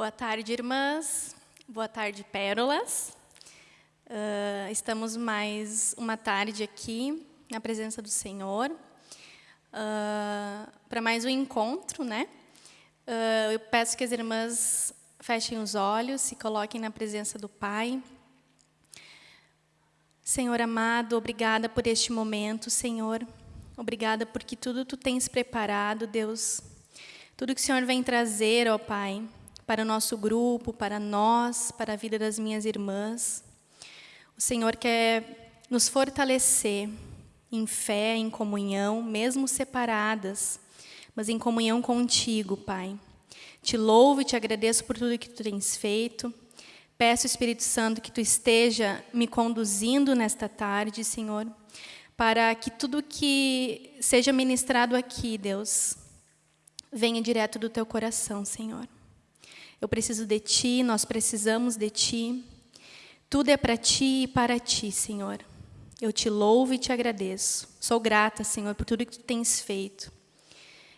Boa tarde, irmãs. Boa tarde, pérolas. Uh, estamos mais uma tarde aqui na presença do Senhor uh, para mais um encontro, né? Uh, eu peço que as irmãs fechem os olhos, se coloquem na presença do Pai. Senhor amado, obrigada por este momento, Senhor. Obrigada porque tudo tu tens preparado, Deus. Tudo que o Senhor vem trazer, ó Pai, para o nosso grupo, para nós, para a vida das minhas irmãs. O Senhor quer nos fortalecer em fé, em comunhão, mesmo separadas, mas em comunhão contigo, Pai. Te louvo e te agradeço por tudo que tu tens feito. Peço, Espírito Santo, que tu esteja me conduzindo nesta tarde, Senhor, para que tudo que seja ministrado aqui, Deus, venha direto do teu coração, Senhor. Eu preciso de Ti, nós precisamos de Ti. Tudo é para Ti e para Ti, Senhor. Eu te louvo e te agradeço. Sou grata, Senhor, por tudo que Tu tens feito.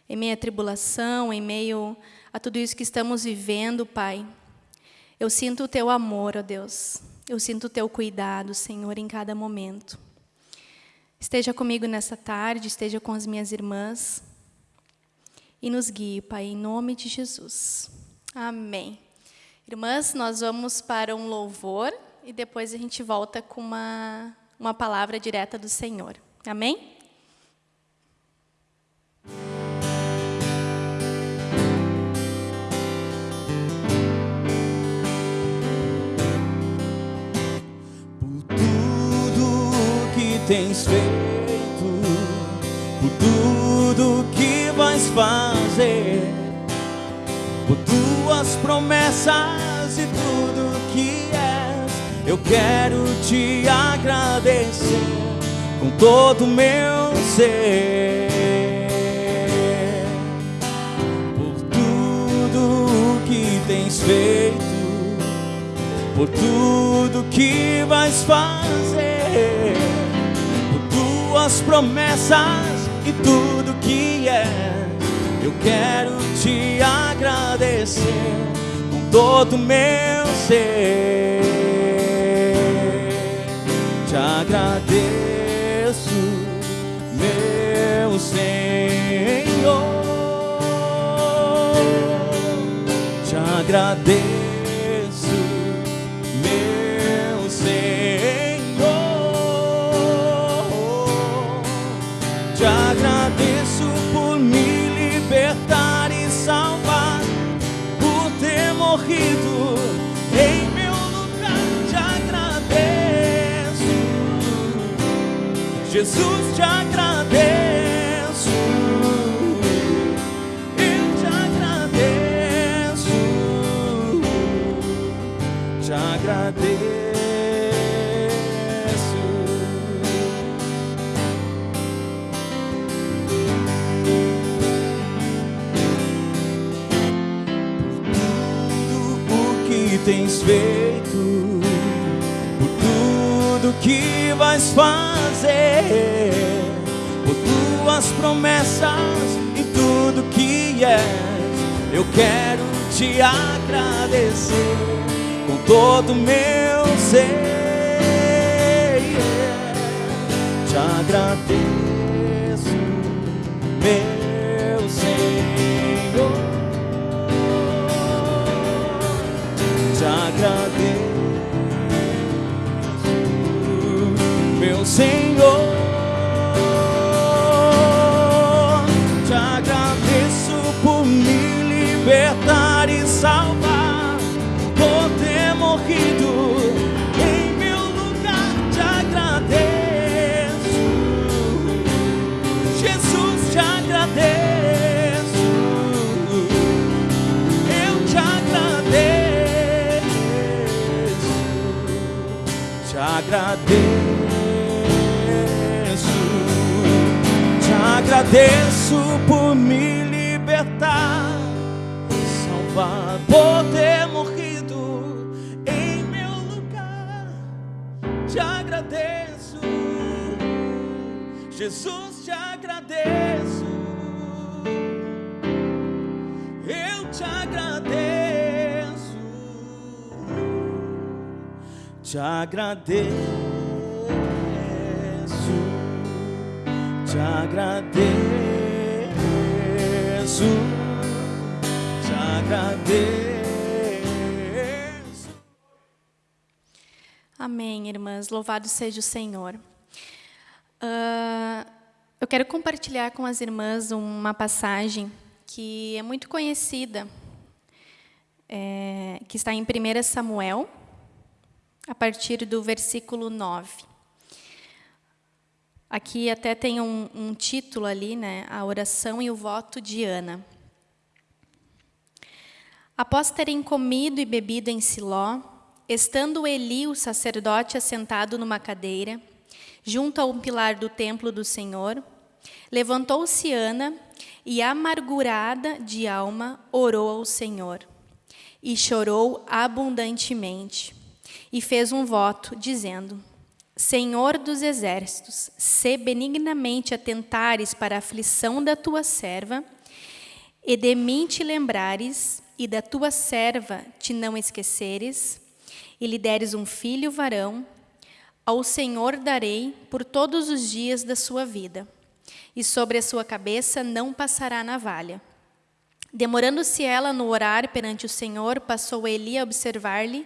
Em meio à tribulação, em meio a tudo isso que estamos vivendo, Pai, eu sinto o Teu amor, ó Deus. Eu sinto o Teu cuidado, Senhor, em cada momento. Esteja comigo nessa tarde, esteja com as minhas irmãs e nos guie, Pai, em nome de Jesus. Amém. Irmãs, nós vamos para um louvor e depois a gente volta com uma, uma palavra direta do Senhor. Amém? Por tudo que tens feito, por tudo que vais fazer por tuas promessas e tudo que és. Eu quero te agradecer com todo o meu ser. Por tudo que tens feito, por tudo que vais fazer, por tuas promessas e tudo que és. Eu quero te agradecer com todo o meu ser. Te agradeço, meu Senhor. Te agradeço, Jesus, te agradeço. Eu te agradeço, te agradeço. tudo o que tens feito, que vais fazer, por tuas promessas e tudo que és. Eu quero te agradecer com todo o meu ser. Te agradeço, Senhor. agradeço por me libertar, salvar por ter morrido em meu lugar. Te agradeço, Jesus, te agradeço. Eu te agradeço, te agradeço. Te agradeço, te agradeço. Amém, irmãs. Louvado seja o Senhor. Uh, eu quero compartilhar com as irmãs uma passagem que é muito conhecida, é, que está em 1 Samuel, a partir do versículo 9. Aqui até tem um, um título ali, né? A oração e o voto de Ana. Após terem comido e bebido em Siló, estando Eli, o sacerdote, assentado numa cadeira, junto a um pilar do templo do Senhor, levantou-se Ana e, amargurada de alma, orou ao Senhor. E chorou abundantemente. E fez um voto, dizendo: Senhor dos exércitos, se benignamente atentares para a aflição da tua serva, e de mim te lembrares, e da tua serva te não esqueceres, e lhe deres um filho varão, ao Senhor darei por todos os dias da sua vida, e sobre a sua cabeça não passará navalha. Demorando-se ela no orar perante o Senhor, passou Eli a observar-lhe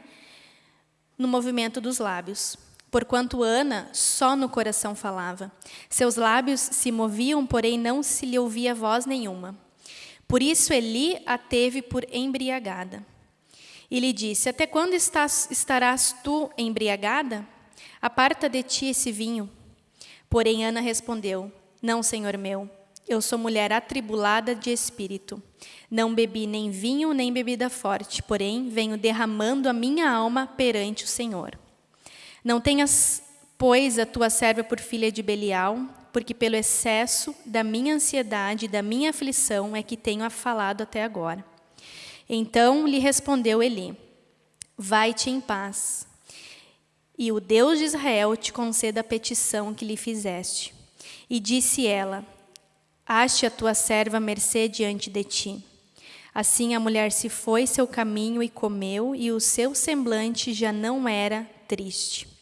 no movimento dos lábios. Porquanto Ana só no coração falava. Seus lábios se moviam, porém não se lhe ouvia voz nenhuma. Por isso Eli a teve por embriagada. E lhe disse: Até quando estás, estarás tu embriagada? Aparta de ti esse vinho. Porém, Ana respondeu: Não, senhor meu, eu sou mulher atribulada de espírito. Não bebi nem vinho nem bebida forte, porém venho derramando a minha alma perante o Senhor. Não tenhas, pois, a tua serva por filha de Belial, porque pelo excesso da minha ansiedade e da minha aflição é que tenho falado até agora. Então lhe respondeu Eli: Vai-te em paz e o Deus de Israel te conceda a petição que lhe fizeste. E disse ela: Ache a tua serva mercê diante de ti. Assim a mulher se foi seu caminho e comeu, e o seu semblante já não era triste.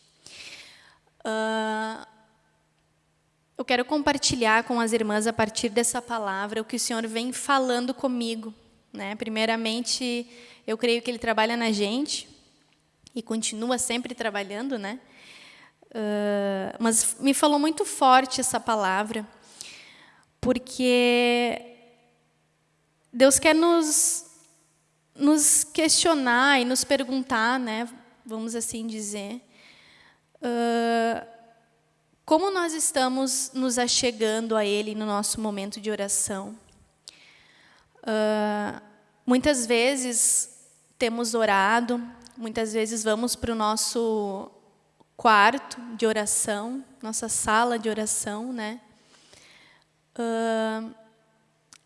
Uh, eu quero compartilhar com as irmãs, a partir dessa palavra, o que o Senhor vem falando comigo. Né? Primeiramente, eu creio que Ele trabalha na gente, e continua sempre trabalhando, né? Uh, mas me falou muito forte essa palavra, porque Deus quer nos, nos questionar e nos perguntar, né? Vamos assim dizer, uh, como nós estamos nos achegando a Ele no nosso momento de oração. Uh, muitas vezes temos orado, Muitas vezes vamos para o nosso quarto de oração, nossa sala de oração, né? Uh,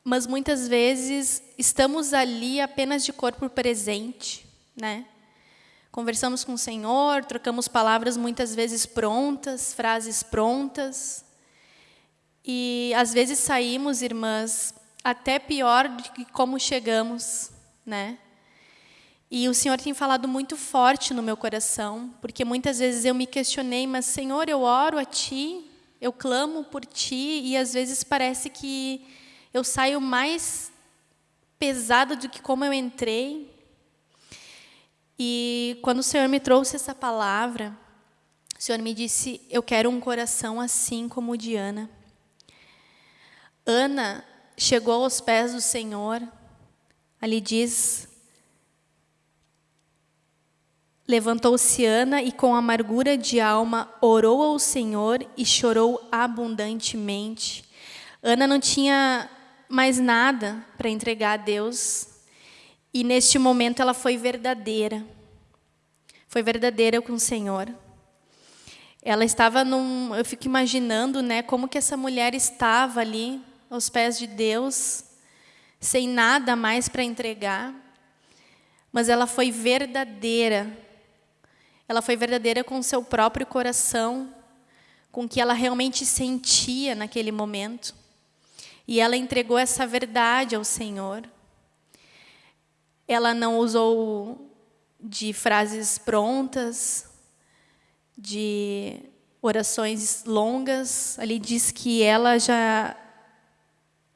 mas muitas vezes estamos ali apenas de corpo presente, né? Conversamos com o Senhor, trocamos palavras muitas vezes prontas, frases prontas. E às vezes saímos, irmãs, até pior do que como chegamos, né? E o Senhor tem falado muito forte no meu coração, porque muitas vezes eu me questionei, mas Senhor, eu oro a Ti, eu clamo por Ti, e às vezes parece que eu saio mais pesada do que como eu entrei. E quando o Senhor me trouxe essa palavra, o Senhor me disse: Eu quero um coração assim como o de Ana. Ana chegou aos pés do Senhor, ali diz Levantou-se Ana e, com amargura de alma, orou ao Senhor e chorou abundantemente. Ana não tinha mais nada para entregar a Deus, e neste momento ela foi verdadeira. Foi verdadeira com o Senhor. Ela estava num, eu fico imaginando, né, como que essa mulher estava ali aos pés de Deus, sem nada mais para entregar. Mas ela foi verdadeira ela foi verdadeira com o seu próprio coração, com o que ela realmente sentia naquele momento. E ela entregou essa verdade ao Senhor. Ela não usou de frases prontas, de orações longas. Ali diz que ela já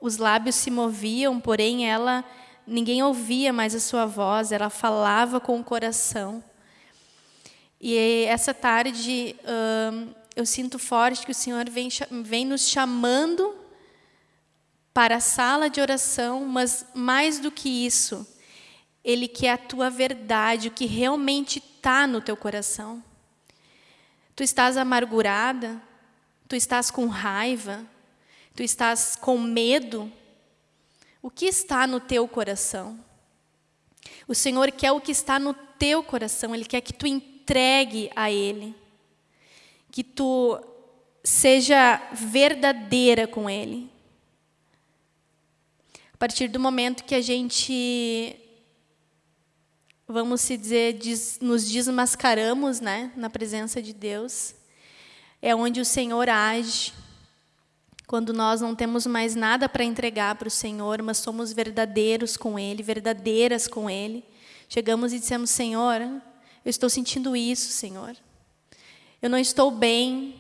os lábios se moviam, porém ela ninguém ouvia mais a sua voz, ela falava com o coração. E essa tarde hum, eu sinto forte que o Senhor vem, vem nos chamando para a sala de oração, mas mais do que isso, Ele quer a tua verdade, o que realmente está no teu coração. Tu estás amargurada, tu estás com raiva, tu estás com medo. O que está no teu coração? O Senhor quer o que está no teu coração, Ele quer que tu entregue a Ele, que tu seja verdadeira com Ele. A partir do momento que a gente, vamos se dizer, nos desmascaramos né, na presença de Deus, é onde o Senhor age. Quando nós não temos mais nada para entregar para o Senhor, mas somos verdadeiros com Ele, verdadeiras com Ele, chegamos e dissemos: Senhor, eu estou sentindo isso, Senhor. Eu não estou bem.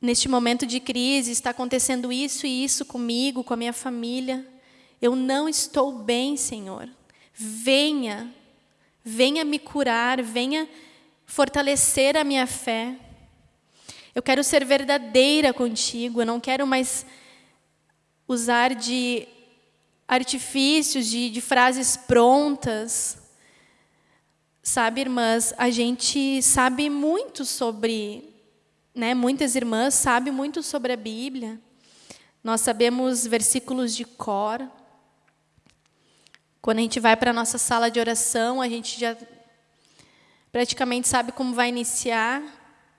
Neste momento de crise, está acontecendo isso e isso comigo, com a minha família. Eu não estou bem, Senhor. Venha, venha me curar, venha fortalecer a minha fé. Eu quero ser verdadeira contigo, eu não quero mais usar de artifícios, de, de frases prontas. Sabe, irmãs, a gente sabe muito sobre, né, muitas irmãs sabem muito sobre a Bíblia. Nós sabemos versículos de cor. Quando a gente vai para a nossa sala de oração, a gente já praticamente sabe como vai iniciar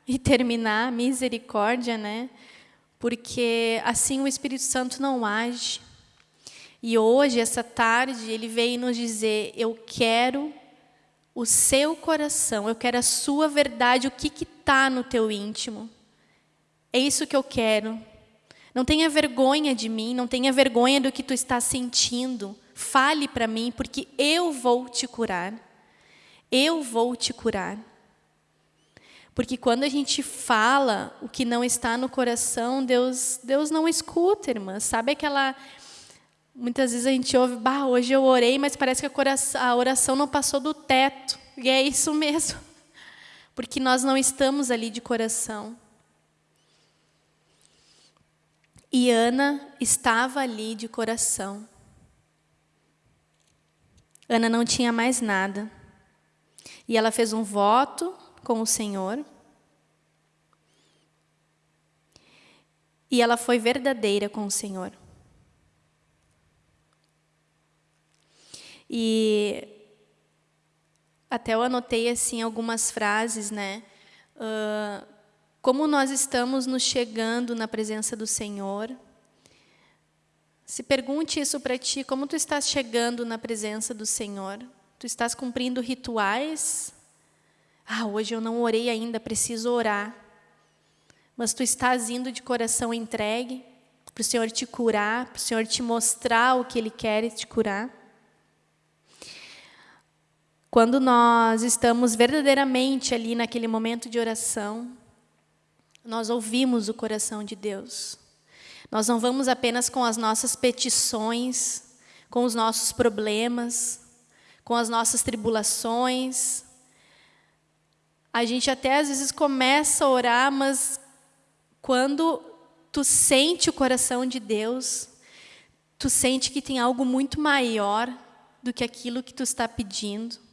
e terminar, misericórdia, né? Porque assim o Espírito Santo não age. E hoje, essa tarde, ele veio nos dizer: Eu quero o seu coração, eu quero a sua verdade, o que está no teu íntimo. É isso que eu quero. Não tenha vergonha de mim, não tenha vergonha do que tu está sentindo. Fale para mim, porque eu vou te curar. Eu vou te curar. Porque quando a gente fala o que não está no coração, Deus, Deus não escuta, irmã. Sabe aquela Muitas vezes a gente ouve, bah, hoje eu orei, mas parece que a oração não passou do teto. E é isso mesmo. Porque nós não estamos ali de coração. E Ana estava ali de coração. Ana não tinha mais nada. E ela fez um voto com o Senhor. E ela foi verdadeira com o Senhor. E até eu anotei assim algumas frases, né? Uh, como nós estamos nos chegando na presença do Senhor. Se pergunte isso para ti, como tu estás chegando na presença do Senhor? Tu estás cumprindo rituais? Ah, hoje eu não orei ainda, preciso orar. Mas tu estás indo de coração entregue para o Senhor te curar, para o Senhor te mostrar o que Ele quer te curar? Quando nós estamos verdadeiramente ali naquele momento de oração, nós ouvimos o coração de Deus. Nós não vamos apenas com as nossas petições, com os nossos problemas, com as nossas tribulações. A gente até às vezes começa a orar, mas quando tu sente o coração de Deus, tu sente que tem algo muito maior do que aquilo que tu está pedindo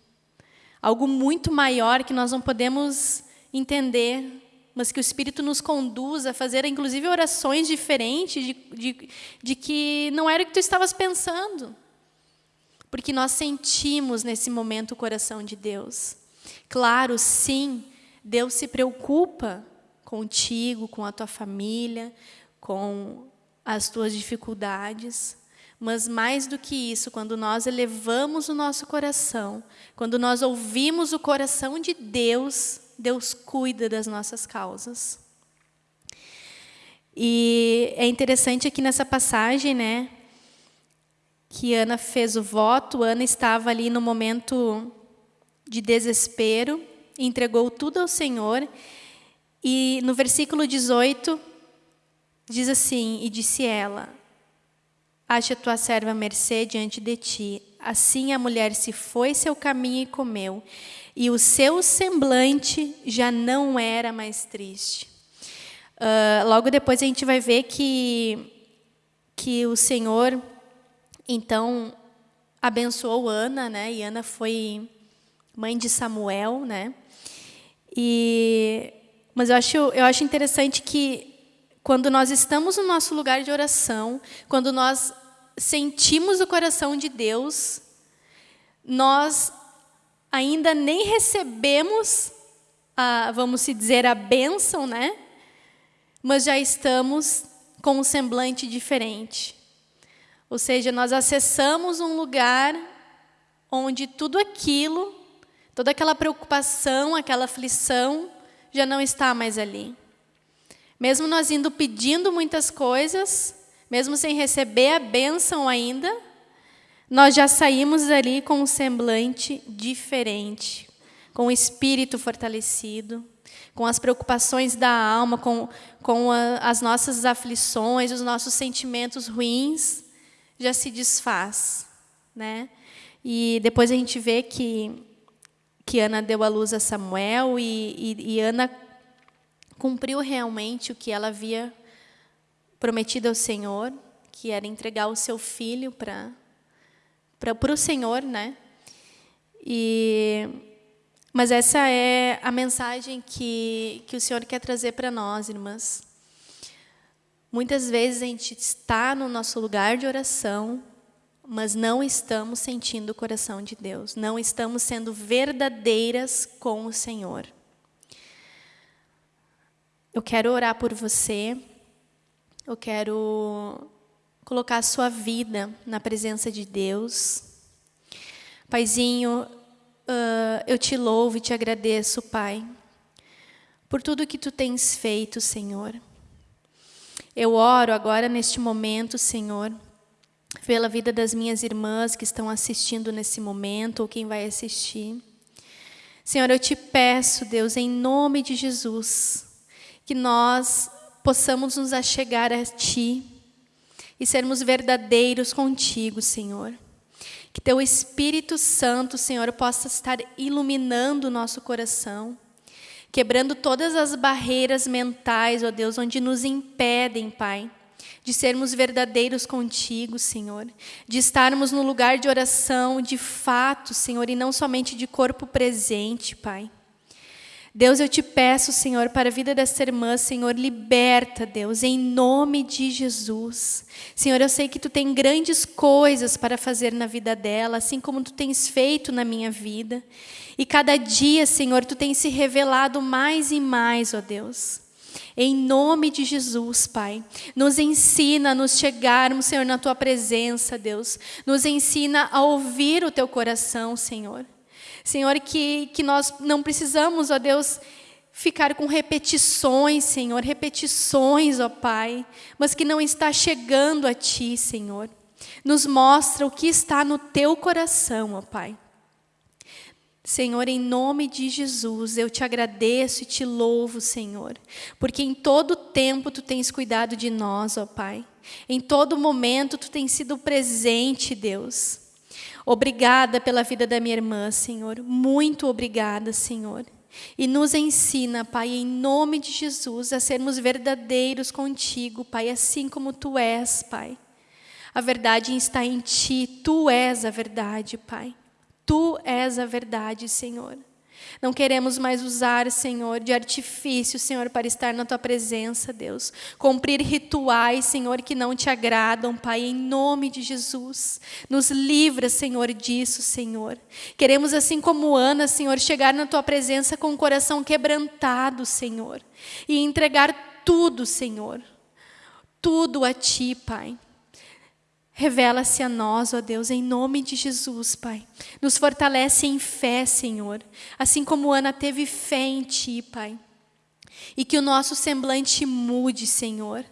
algo muito maior que nós não podemos entender, mas que o Espírito nos conduz a fazer, inclusive, orações diferentes de, de, de que não era o que tu estavas pensando. Porque nós sentimos nesse momento o coração de Deus. Claro, sim, Deus se preocupa contigo, com a tua família, com as tuas dificuldades, mas mais do que isso, quando nós elevamos o nosso coração, quando nós ouvimos o coração de Deus, Deus cuida das nossas causas. E é interessante aqui nessa passagem, né, que Ana fez o voto, Ana estava ali no momento de desespero, entregou tudo ao Senhor. E no versículo 18 diz assim: E disse ela: Acha tua serva mercê diante de ti. Assim a mulher se foi seu caminho e comeu, e o seu semblante já não era mais triste. Uh, logo depois a gente vai ver que, que o Senhor, então, abençoou Ana, né? E Ana foi mãe de Samuel, né? E, mas eu acho, eu acho interessante que quando nós estamos no nosso lugar de oração, quando nós sentimos o coração de Deus, nós ainda nem recebemos, a, vamos se dizer, a bênção, né? Mas já estamos com um semblante diferente. Ou seja, nós acessamos um lugar onde tudo aquilo, toda aquela preocupação, aquela aflição, já não está mais ali. Mesmo nós indo pedindo muitas coisas, mesmo sem receber a bênção ainda, nós já saímos ali com um semblante diferente, com o espírito fortalecido, com as preocupações da alma, com, com a, as nossas aflições, os nossos sentimentos ruins, já se desfaz. Né? E depois a gente vê que, que Ana deu à luz a Samuel e, e, e Ana cumpriu realmente o que ela havia prometido ao Senhor, que era entregar o seu filho para para o Senhor, né? E mas essa é a mensagem que que o Senhor quer trazer para nós, irmãs. Muitas vezes a gente está no nosso lugar de oração, mas não estamos sentindo o coração de Deus, não estamos sendo verdadeiras com o Senhor. Eu quero orar por você. Eu quero colocar a sua vida na presença de Deus. Paizinho, uh, eu te louvo e te agradeço, Pai, por tudo que tu tens feito, Senhor. Eu oro agora neste momento, Senhor, pela vida das minhas irmãs que estão assistindo nesse momento ou quem vai assistir. Senhor, eu te peço, Deus, em nome de Jesus, que nós possamos nos achegar a Ti e sermos verdadeiros contigo, Senhor. Que Teu Espírito Santo, Senhor, possa estar iluminando o nosso coração, quebrando todas as barreiras mentais, ó Deus, onde nos impedem, Pai, de sermos verdadeiros contigo, Senhor, de estarmos no lugar de oração de fato, Senhor, e não somente de corpo presente, Pai. Deus, eu te peço, Senhor, para a vida dessa irmã, Senhor, liberta, Deus, em nome de Jesus. Senhor, eu sei que tu tem grandes coisas para fazer na vida dela, assim como tu tens feito na minha vida. E cada dia, Senhor, tu tens se revelado mais e mais, ó Deus. Em nome de Jesus, Pai, nos ensina a nos chegarmos, Senhor, na tua presença, Deus. Nos ensina a ouvir o teu coração, Senhor. Senhor, que, que nós não precisamos, ó Deus, ficar com repetições, Senhor, repetições, ó Pai, mas que não está chegando a Ti, Senhor. Nos mostra o que está no Teu coração, ó Pai. Senhor, em nome de Jesus, eu te agradeço e te louvo, Senhor, porque em todo tempo Tu tens cuidado de nós, ó Pai. Em todo momento Tu tens sido presente, Deus. Obrigada pela vida da minha irmã, Senhor. Muito obrigada, Senhor. E nos ensina, Pai, em nome de Jesus, a sermos verdadeiros contigo, Pai, assim como tu és, Pai. A verdade está em ti, tu és a verdade, Pai. Tu és a verdade, Senhor. Não queremos mais usar, Senhor, de artifício, Senhor, para estar na Tua presença, Deus. Cumprir rituais, Senhor, que não te agradam, Pai, em nome de Jesus. Nos livra, Senhor, disso, Senhor. Queremos, assim como Ana, Senhor, chegar na Tua presença com o coração quebrantado, Senhor. E entregar tudo, Senhor. Tudo a Ti, Pai. Revela-se a nós, ó Deus, em nome de Jesus, Pai. Nos fortalece em fé, Senhor. Assim como Ana teve fé em Ti, Pai. E que o nosso semblante mude, Senhor.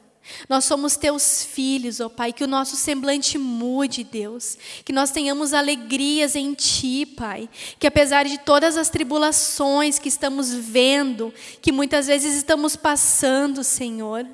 Nós somos teus filhos, ó Pai, que o nosso semblante mude, Deus. Que nós tenhamos alegrias em Ti, Pai. Que apesar de todas as tribulações que estamos vendo, que muitas vezes estamos passando, Senhor,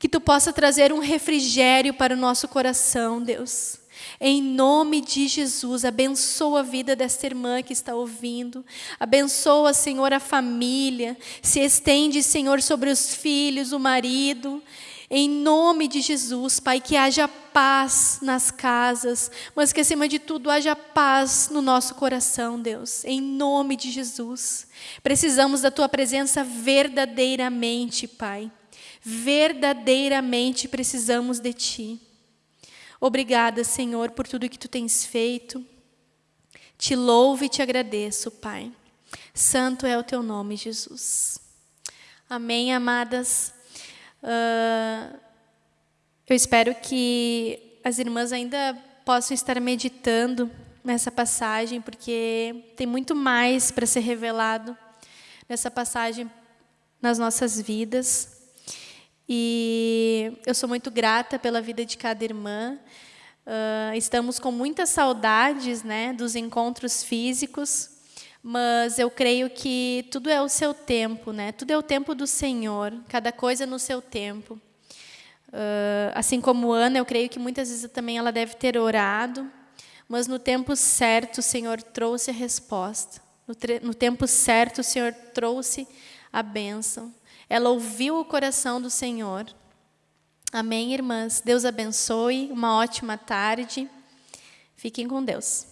que Tu possa trazer um refrigério para o nosso coração, Deus. Em nome de Jesus, abençoa a vida desta irmã que está ouvindo. Abençoa, Senhor, a família. Se estende, Senhor, sobre os filhos, o marido. Em nome de Jesus, Pai, que haja paz nas casas, mas que acima de tudo haja paz no nosso coração, Deus. Em nome de Jesus. Precisamos da tua presença verdadeiramente, Pai. Verdadeiramente precisamos de ti. Obrigada, Senhor, por tudo que tu tens feito. Te louvo e te agradeço, Pai. Santo é o teu nome, Jesus. Amém, amadas. Uh, eu espero que as irmãs ainda possam estar meditando nessa passagem, porque tem muito mais para ser revelado nessa passagem nas nossas vidas. E eu sou muito grata pela vida de cada irmã. Uh, estamos com muitas saudades né, dos encontros físicos, mas eu creio que tudo é o seu tempo, né? Tudo é o tempo do Senhor, cada coisa no seu tempo. Uh, assim como Ana, eu creio que muitas vezes também ela deve ter orado, mas no tempo certo o Senhor trouxe a resposta. No, no tempo certo o Senhor trouxe a bênção. Ela ouviu o coração do Senhor. Amém, irmãs? Deus abençoe. Uma ótima tarde. Fiquem com Deus.